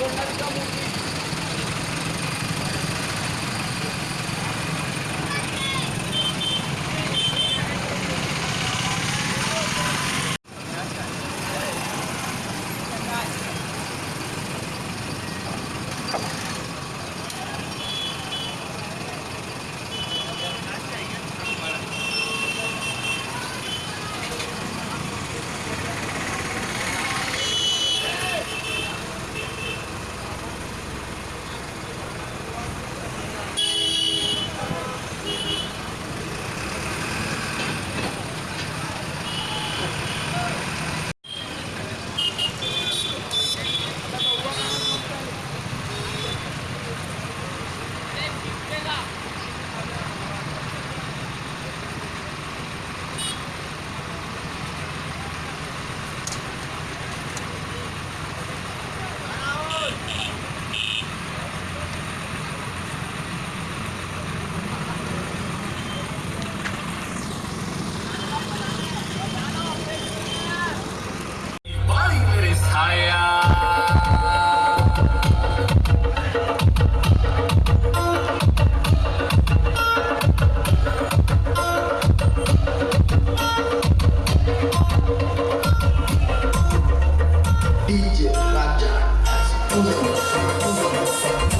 Jornalista Mundial. Música